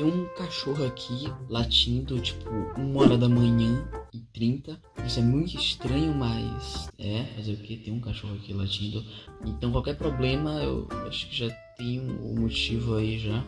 Tem um cachorro aqui latindo, tipo, uma hora da manhã e 30. Isso é muito estranho, mas é, fazer o que? Tem um cachorro aqui latindo. Então qualquer problema, eu acho que já tem um motivo aí já.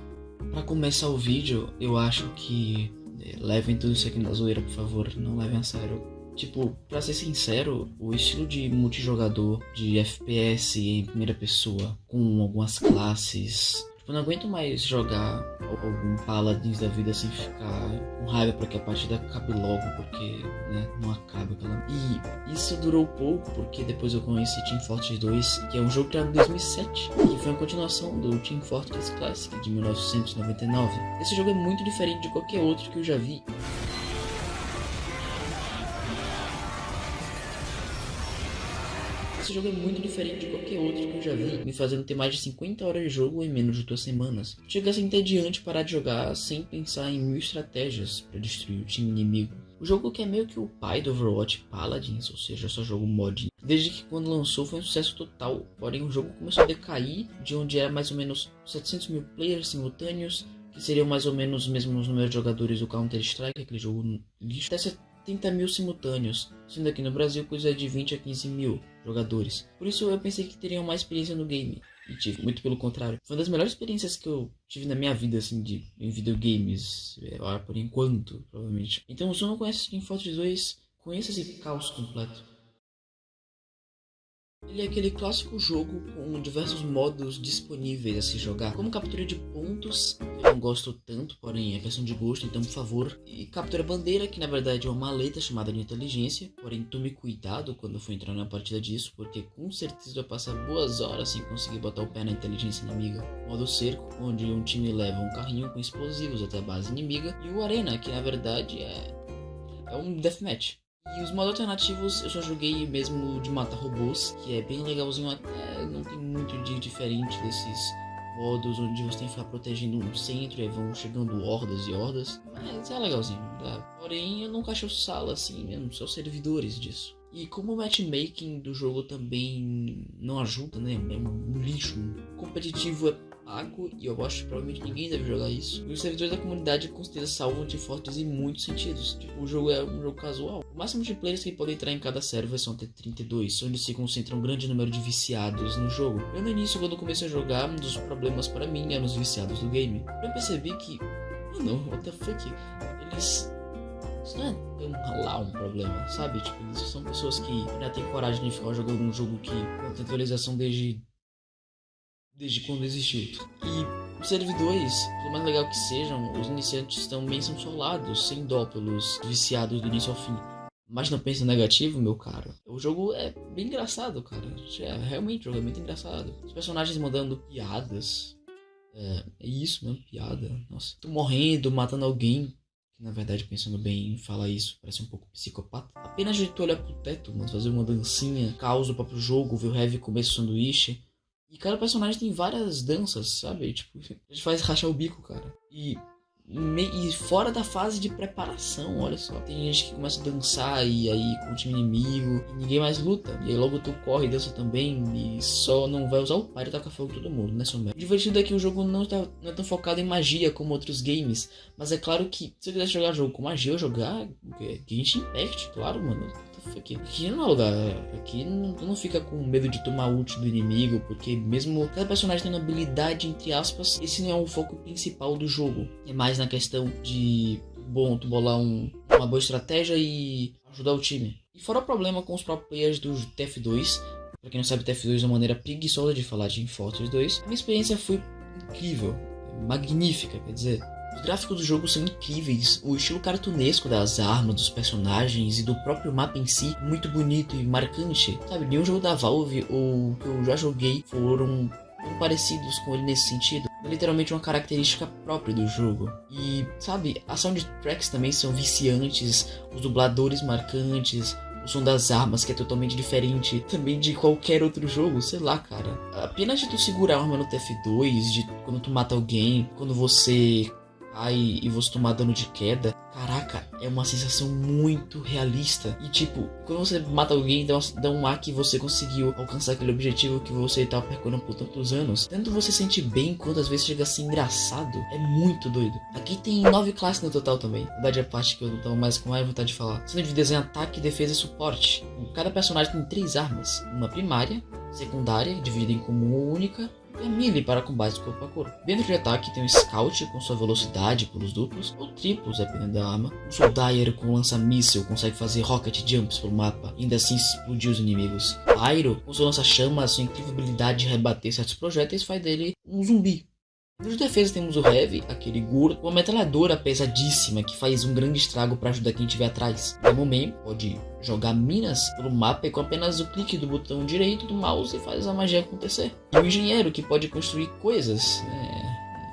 Para começar o vídeo, eu acho que é, levem tudo isso aqui na zoeira, por favor, não levem a sério. Tipo, pra ser sincero, o estilo de multijogador, de FPS em primeira pessoa, com algumas classes Tipo, não aguento mais jogar algum Paladins da vida sem ficar com raiva para que a partida acabe logo, porque né, não acaba aquela. E isso durou pouco, porque depois eu conheci Team Fortress 2, que é um jogo criado em 2007, que foi uma continuação do Team Fortress Classic de 1999. Esse jogo é muito diferente de qualquer outro que eu já vi. Esse jogo é muito diferente de qualquer outro que eu já vi, me fazendo ter mais de 50 horas de jogo em menos de duas semanas. Chega a ser entediante parar de jogar sem pensar em mil estratégias para destruir o time inimigo. O jogo que é meio que o pai do Overwatch Paladins, ou seja, só jogo mod. Desde que quando lançou foi um sucesso total, porém o jogo começou a decair de onde era mais ou menos 700 mil players simultâneos, que seriam mais ou menos os mesmos números de jogadores do Counter-Strike, aquele jogo lixo, até 30 mil simultâneos, sendo aqui no Brasil coisa de 20 a 15 mil jogadores. Por isso eu pensei que teriam mais experiência no game. E tive, muito pelo contrário. Foi uma das melhores experiências que eu tive na minha vida, assim, de, em videogames. É, por enquanto, provavelmente. Então, se eu não conhece Team Fortress 2, conheça esse caos completo. Ele é aquele clássico jogo com diversos modos disponíveis a se jogar, como captura de pontos, eu não gosto tanto, porém é questão de gosto, então por favor, e captura bandeira, que na verdade é uma maleta chamada de inteligência, porém tome cuidado quando for entrar na partida disso, porque com certeza vai passar boas horas sem conseguir botar o pé na inteligência inimiga. Modo cerco, onde um time leva um carrinho com explosivos até a base inimiga, e o arena, que na verdade é, é um deathmatch. E os modos alternativos eu só joguei mesmo de matar robôs, que é bem legalzinho até, não tem muito de diferente desses modos onde você tem que ficar protegendo um centro e vão chegando hordas e hordas. Mas é legalzinho, tá? Porém, eu nunca achei sala assim mesmo, só servidores disso. E como o matchmaking do jogo também não ajuda, né? É um lixo. O competitivo é e eu acho que provavelmente ninguém deve jogar isso. E os servidores da comunidade com certeza salvam de fortes em muitos sentidos. Tipo, o jogo é um jogo casual. O máximo de players que podem entrar em cada server são até 32, onde se concentra um grande número de viciados no jogo. Eu no início, quando comecei a jogar, um dos problemas para mim eram os viciados do game. Eu percebi que, mano, what the fuck, eles isso não é tão lá um problema, sabe? Tipo, eles são pessoas que já têm coragem de ficar jogando um jogo que não tem atualização desde desde quando existiu. E os servidores, por mais legal que sejam, os iniciantes também são solados, sem dó pelos viciados do início ao fim. Mas não pensa negativo, meu caro. O jogo é bem engraçado, cara. É, realmente, o jogo é muito engraçado. Os personagens mandando piadas. É, é isso mesmo, piada. Nossa. Tô morrendo, matando alguém. Que na verdade, pensando bem, fala isso. Parece um pouco psicopata. Apenas de tu olhar pro teto, mas fazer uma dancinha, causa o próprio jogo, ver o Heavy comer sanduíche e cada personagem tem várias danças, sabe? Tipo, a gente faz rachar o bico, cara. E, e fora da fase de preparação, olha só. Tem gente que começa a dançar e aí com o time inimigo e ninguém mais luta. E aí logo tu corre e dança também e só não vai usar o pai e taca fogo todo mundo, né, O divertido é que o jogo não, tá, não é tão focado em magia como outros games. Mas é claro que se eu quisesse jogar jogo com magia, eu jogar Genshin Impact, claro, mano aqui, aqui não é lugar. Aqui não, tu não fica com medo de tomar ult do inimigo, porque mesmo cada personagem uma habilidade, entre aspas, esse não é o foco principal do jogo. É mais na questão de, bom, tu bolar um, uma boa estratégia e ajudar o time. E fora o problema com os próprios players do TF2, pra quem não sabe, TF2 é uma maneira preguiçosa de falar de Fortress 2, a minha experiência foi incrível, magnífica, quer dizer. Os gráficos do jogo são incríveis, o estilo cartunesco das armas, dos personagens e do próprio mapa em si muito bonito e marcante. Sabe, nenhum jogo da Valve ou que eu já joguei foram parecidos com ele nesse sentido. É literalmente uma característica própria do jogo. E, sabe, as soundtracks também são viciantes, os dubladores marcantes, o som das armas, que é totalmente diferente também de qualquer outro jogo, sei lá, cara. Apenas de tu segurar a arma no TF2, de quando tu mata alguém, quando você e você tomar dano de queda. Caraca, é uma sensação muito realista. E tipo, quando você mata alguém, dá, dá um ar que você conseguiu alcançar aquele objetivo que você estava percorrendo por tantos anos. Tanto você sente bem quanto às vezes chega a ser engraçado. É muito doido. Aqui tem nove classes no total também. Na verdade, é a parte que eu tava mais com mais vontade de falar. Sendo de desenho ataque, defesa e suporte. Cada personagem tem três armas: uma primária, secundária, dividida em comum única, a melee para combates corpo a corpo. Dentro de ataque tem o Scout com sua velocidade pulos duplos, ou triplos dependendo da arma. O Soldier com lança-míssel consegue fazer rocket jumps pelo mapa ainda assim explodir os inimigos. Pyro com seu lança-chama, sua incrível habilidade de rebater certos projéteis faz dele um zumbi nos defesa temos o Heavy, aquele Gur, uma metralhadora pesadíssima que faz um grande estrago para ajudar quem estiver atrás. O momento pode jogar minas pelo mapa e com apenas o clique do botão direito do mouse faz a magia acontecer. E o engenheiro que pode construir coisas. É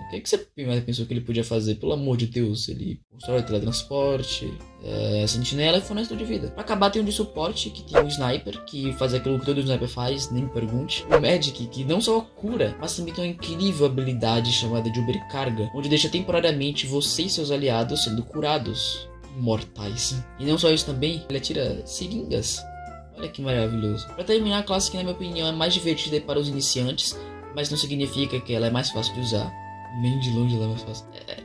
o que, que você pensou que ele podia fazer? Pelo amor de Deus, ele constrói teletransporte, é, sentinela e fornecedor de vida. Pra acabar tem um de suporte, que tem o sniper, que faz aquilo que todo sniper faz, nem pergunte. O medic, que não só cura, mas também tem uma incrível habilidade chamada de Ubercarga, onde deixa temporariamente você e seus aliados sendo curados. Mortais. E não só isso também, ele atira seringas. Olha que maravilhoso. Pra terminar, a classe que na minha opinião é mais divertida para os iniciantes, mas não significa que ela é mais fácil de usar. Nem de longe é mais fácil. É,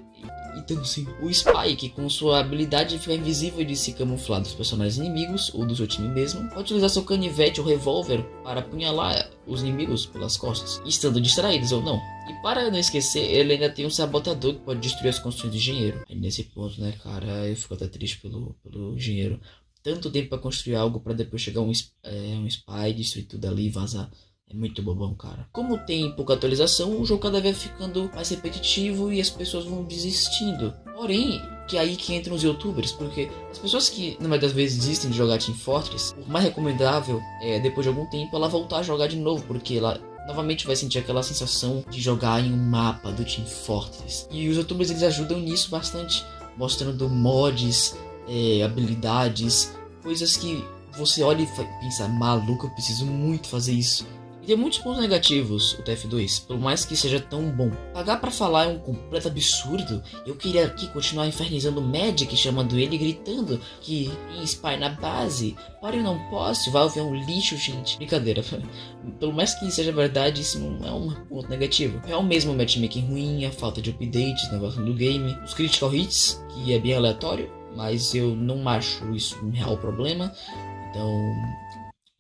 então sim, o Spike, com sua habilidade de ficar invisível e de se camuflar dos personagens inimigos ou do seu time mesmo, pode utilizar seu canivete ou revólver para apunhalar os inimigos pelas costas, estando distraídos ou não. E para não esquecer, ele ainda tem um sabotador que pode destruir as construções do engenheiro. Aí nesse ponto, né, cara, eu fico até triste pelo, pelo engenheiro. Tanto tempo para construir algo para depois chegar um, é, um spy, destruir tudo ali e vazar. É muito bobão, cara. Como tem pouca atualização, o jogo cada vez ficando mais repetitivo e as pessoas vão desistindo. Porém, que é aí que entram os youtubers, porque as pessoas que, na maioria das vezes, desistem de jogar Team Fortress, o mais recomendável é, depois de algum tempo, ela voltar a jogar de novo, porque ela novamente vai sentir aquela sensação de jogar em um mapa do Team Fortress. E os youtubers eles ajudam nisso bastante, mostrando mods, é, habilidades, coisas que você olha e pensa, maluco, eu preciso muito fazer isso. E tem muitos pontos negativos o TF2, por mais que seja tão bom. Pagar para falar é um completo absurdo. Eu queria aqui continuar infernizando o Magic, chamando ele gritando que tem spy na base. Para eu não posso, Valve é um lixo, gente. Brincadeira. Pelo mais que seja verdade, isso não é um ponto negativo. É o mesmo matchmaking ruim, a falta de updates, negócio do game, os critical hits, que é bem aleatório, mas eu não acho isso um real problema. Então,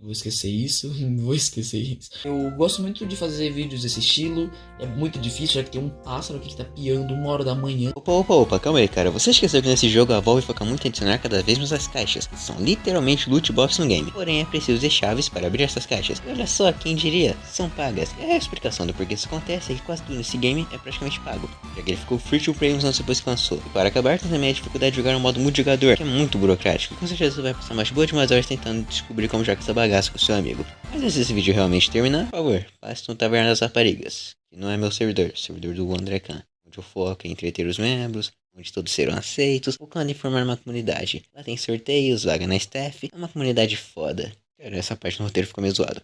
Vou esquecer isso, vou esquecer isso. Eu gosto muito de fazer vídeos desse estilo. É muito difícil, já que tem um pássaro aqui que tá piando uma hora da manhã. Opa, opa, opa, calma aí, cara. Você esqueceu que nesse jogo a Valve foca muito em adicionar cada vez mais as caixas. São literalmente loot box no game. Porém, é preciso ter chaves para abrir essas caixas. E olha só, quem diria? São pagas. E a explicação do porquê isso acontece é que quase tudo nesse game é praticamente pago. Já que ele ficou free to play uns anos depois que lançou. E para acabar, tem também a dificuldade de jogar no modo multijogador, que é muito burocrático. Com certeza você vai passar mais boas de umas horas tentando descobrir como jogar essa com seu amigo. Mas antes desse vídeo realmente terminar, por favor, passe no Taverna das Raparigas, que não é meu servidor, é o servidor do André Khan, onde eu foco em entreter os membros, onde todos serão aceitos, focando em formar uma comunidade. Lá tem sorteios, vaga na staff, é uma comunidade foda. Cara, essa parte do roteiro ficou meio zoado.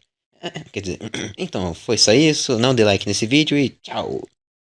Quer dizer, então, foi só isso, não dê like nesse vídeo e tchau!